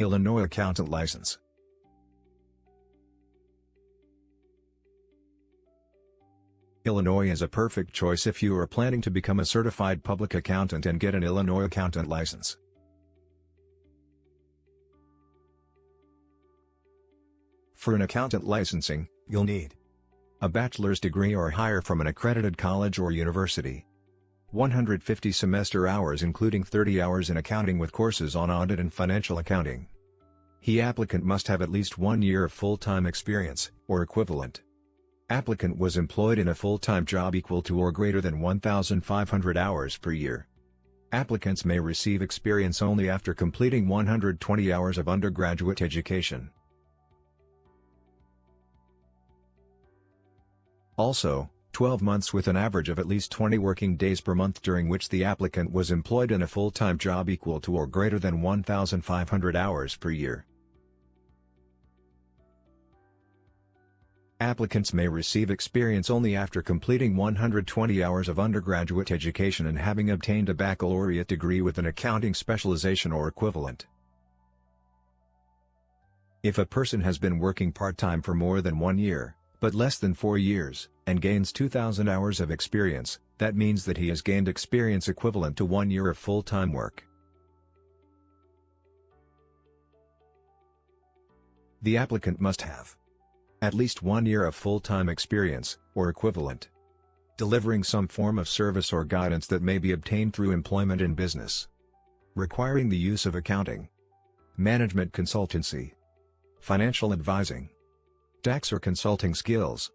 Illinois Accountant License Illinois is a perfect choice if you are planning to become a certified public accountant and get an Illinois accountant license. For an accountant licensing, you'll need a bachelor's degree or higher from an accredited college or university, 150 semester hours including 30 hours in accounting with courses on audit and financial accounting. He applicant must have at least one year of full-time experience, or equivalent. Applicant was employed in a full-time job equal to or greater than 1,500 hours per year. Applicants may receive experience only after completing 120 hours of undergraduate education. Also, 12 months with an average of at least 20 working days per month during which the applicant was employed in a full-time job equal to or greater than 1,500 hours per year. Applicants may receive experience only after completing 120 hours of undergraduate education and having obtained a baccalaureate degree with an accounting specialization or equivalent. If a person has been working part-time for more than one year, but less than four years, and gains 2,000 hours of experience, that means that he has gained experience equivalent to one year of full-time work. The applicant must have at least one year of full-time experience, or equivalent. Delivering some form of service or guidance that may be obtained through employment in business. Requiring the use of accounting. Management consultancy. Financial advising. Tax or consulting skills.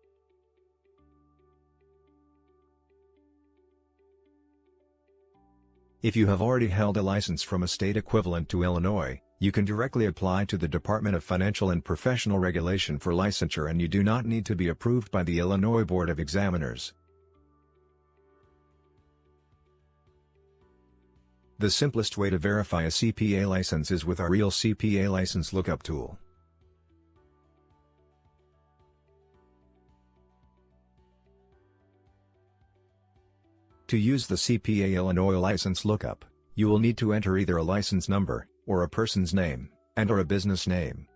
If you have already held a license from a state equivalent to Illinois, you can directly apply to the Department of Financial and Professional Regulation for licensure and you do not need to be approved by the Illinois Board of Examiners. The simplest way to verify a CPA license is with our Real CPA License Lookup tool. To use the CPA Illinois License Lookup, you will need to enter either a license number, or a person's name, and or a business name.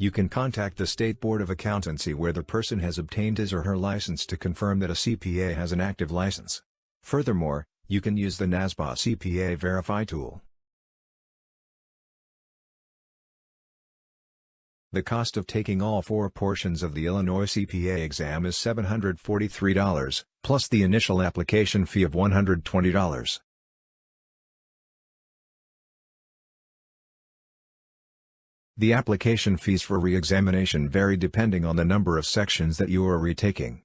You can contact the State Board of Accountancy where the person has obtained his or her license to confirm that a CPA has an active license. Furthermore, you can use the NASBA CPA Verify tool. The cost of taking all four portions of the Illinois CPA exam is $743, plus the initial application fee of $120. The application fees for re-examination vary depending on the number of sections that you are retaking.